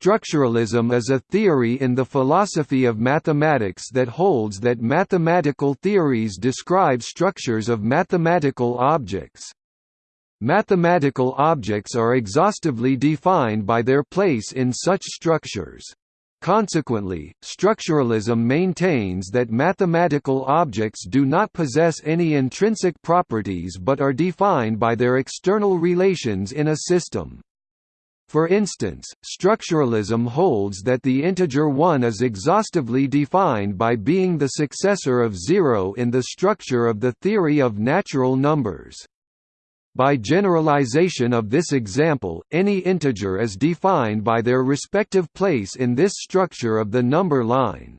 Structuralism is a theory in the philosophy of mathematics that holds that mathematical theories describe structures of mathematical objects. Mathematical objects are exhaustively defined by their place in such structures. Consequently, structuralism maintains that mathematical objects do not possess any intrinsic properties but are defined by their external relations in a system. For instance, structuralism holds that the integer 1 is exhaustively defined by being the successor of 0 in the structure of the theory of natural numbers. By generalization of this example, any integer is defined by their respective place in this structure of the number line.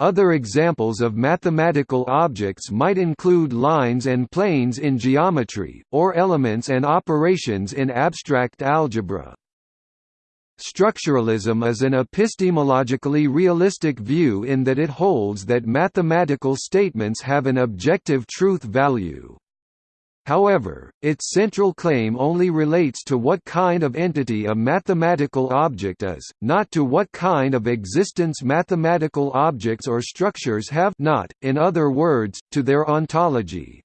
Other examples of mathematical objects might include lines and planes in geometry, or elements and operations in abstract algebra. Structuralism is an epistemologically realistic view in that it holds that mathematical statements have an objective truth value. However, its central claim only relates to what kind of entity a mathematical object is, not to what kind of existence mathematical objects or structures have not, in other words, to their ontology.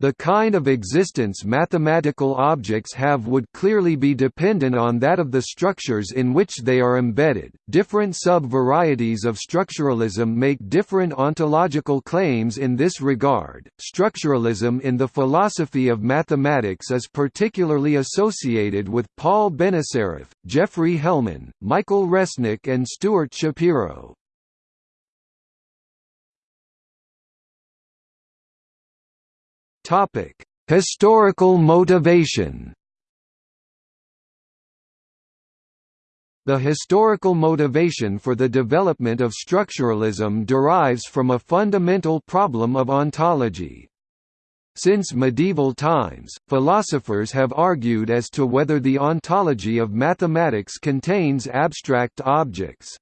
The kind of existence mathematical objects have would clearly be dependent on that of the structures in which they are embedded. Different sub-varieties of structuralism make different ontological claims in this regard. Structuralism in the philosophy of mathematics is particularly associated with Paul Benacerraf, Geoffrey Hellman, Michael Resnik and Stewart Shapiro. Topic: Historical motivation. The historical motivation for the development of structuralism derives from a fundamental problem of ontology. Since medieval times, philosophers have argued as to whether the ontology of mathematics contains abstract objects.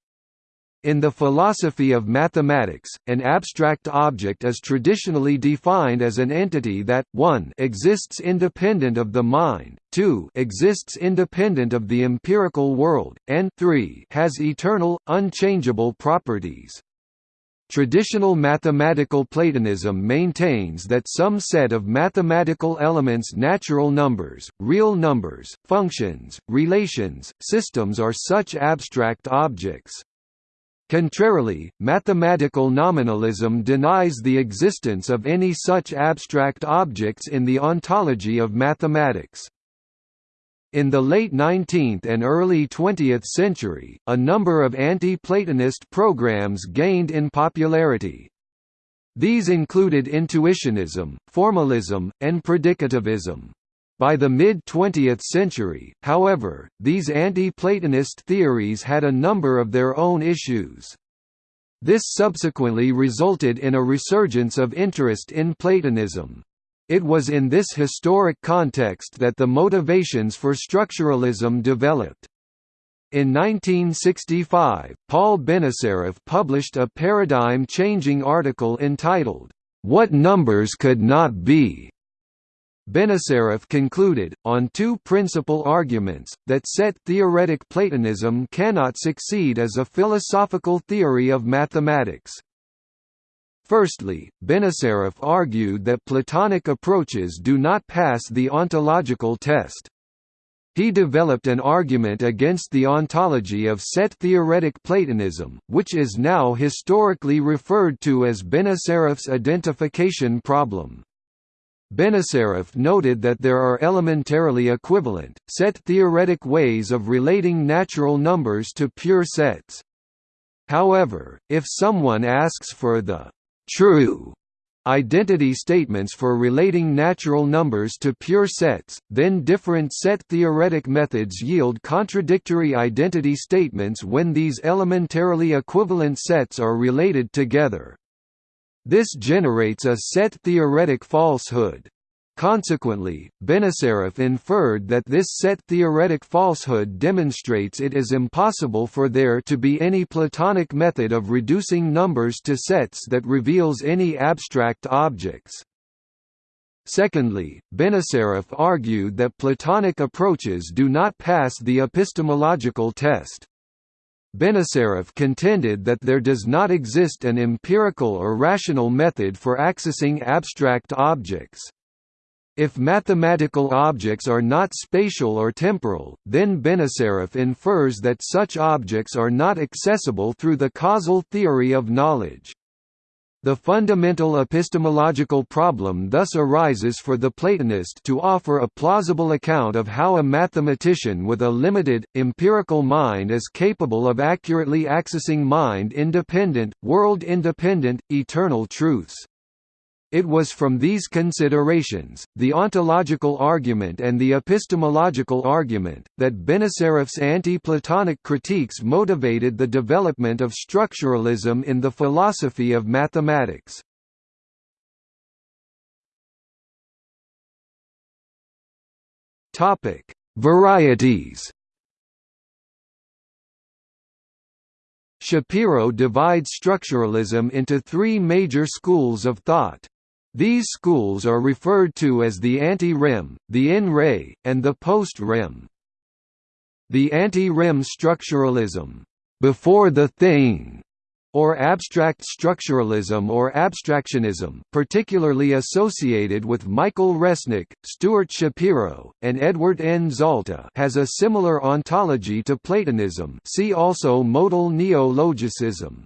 In the philosophy of mathematics, an abstract object is traditionally defined as an entity that 1 exists independent of the mind, 2 exists independent of the empirical world, and 3 has eternal, unchangeable properties. Traditional mathematical Platonism maintains that some set of mathematical elements natural numbers, real numbers, functions, relations, systems are such abstract objects. Contrarily, mathematical nominalism denies the existence of any such abstract objects in the ontology of mathematics. In the late 19th and early 20th century, a number of anti-Platonist programs gained in popularity. These included intuitionism, formalism, and predicativism. By the mid-20th century, however, these anti-Platonist theories had a number of their own issues. This subsequently resulted in a resurgence of interest in Platonism. It was in this historic context that the motivations for structuralism developed. In 1965, Paul Benacerraf published a paradigm-changing article entitled, "'What Numbers Could Not Be' Benacerraf concluded, on two principal arguments, that set-theoretic Platonism cannot succeed as a philosophical theory of mathematics. Firstly, Benacerraf argued that Platonic approaches do not pass the ontological test. He developed an argument against the ontology of set-theoretic Platonism, which is now historically referred to as Benacerraf's identification problem. Benacerraf noted that there are elementarily equivalent, set-theoretic ways of relating natural numbers to pure sets. However, if someone asks for the «true» identity statements for relating natural numbers to pure sets, then different set-theoretic methods yield contradictory identity statements when these elementarily equivalent sets are related together. This generates a set-theoretic falsehood. Consequently, Benacerraf inferred that this set-theoretic falsehood demonstrates it is impossible for there to be any Platonic method of reducing numbers to sets that reveals any abstract objects. Secondly, Benacerraf argued that Platonic approaches do not pass the epistemological test. Benacerraf contended that there does not exist an empirical or rational method for accessing abstract objects. If mathematical objects are not spatial or temporal, then Benacerraf infers that such objects are not accessible through the causal theory of knowledge. The fundamental epistemological problem thus arises for the Platonist to offer a plausible account of how a mathematician with a limited, empirical mind is capable of accurately accessing mind-independent, world-independent, eternal truths. It was from these considerations, the ontological argument and the epistemological argument, that Benacerraf's anti-Platonic critiques motivated the development of structuralism in the philosophy of mathematics. Varieties Shapiro divides structuralism into three major schools of thought. These schools are referred to as the ante-rem, the in-re, and the post-rem. The ante-rem structuralism, before the thing, or abstract structuralism or abstractionism, particularly associated with Michael Resnik, Stewart Shapiro, and Edward N. Zalta has a similar ontology to Platonism see also modal neologicism.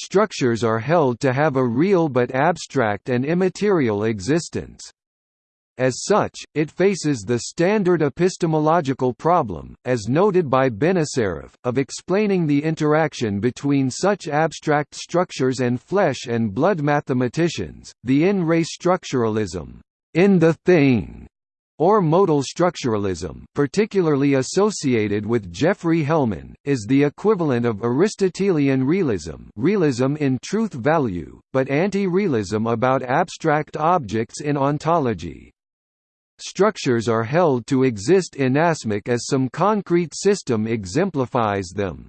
Structures are held to have a real but abstract and immaterial existence. As such, it faces the standard epistemological problem, as noted by Benacerraf, of explaining the interaction between such abstract structures and flesh and blood mathematicians. The in-re structuralism, in the thing, or modal structuralism particularly associated with Geoffrey Hellman, is the equivalent of Aristotelian realism realism in truth value, but anti-realism about abstract objects in ontology. Structures are held to exist inasmuch as some concrete system exemplifies them.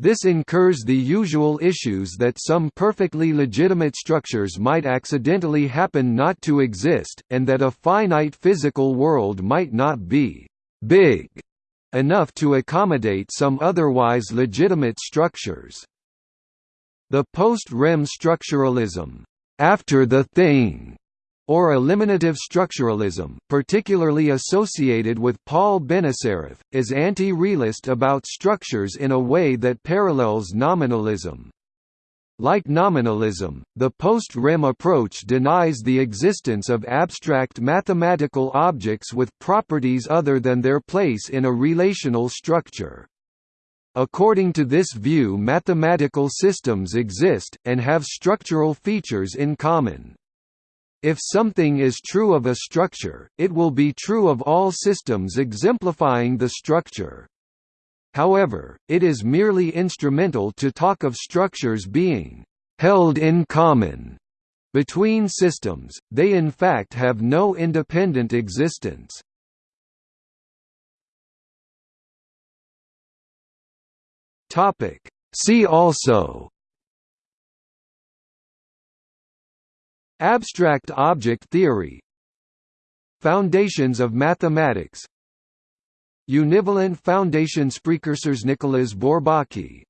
This incurs the usual issues that some perfectly legitimate structures might accidentally happen not to exist, and that a finite physical world might not be «big» enough to accommodate some otherwise legitimate structures. The post-rem structuralism after the thing or eliminative structuralism, particularly associated with Paul Benacerraf, is anti-realist about structures in a way that parallels nominalism. Like nominalism, the post-rem approach denies the existence of abstract mathematical objects with properties other than their place in a relational structure. According to this view mathematical systems exist, and have structural features in common. If something is true of a structure, it will be true of all systems exemplifying the structure. However, it is merely instrumental to talk of structures being held in common between systems, they in fact have no independent existence. See also Abstract object theory. Foundations of mathematics. Univalent foundations Precursors Nicolas Bourbaki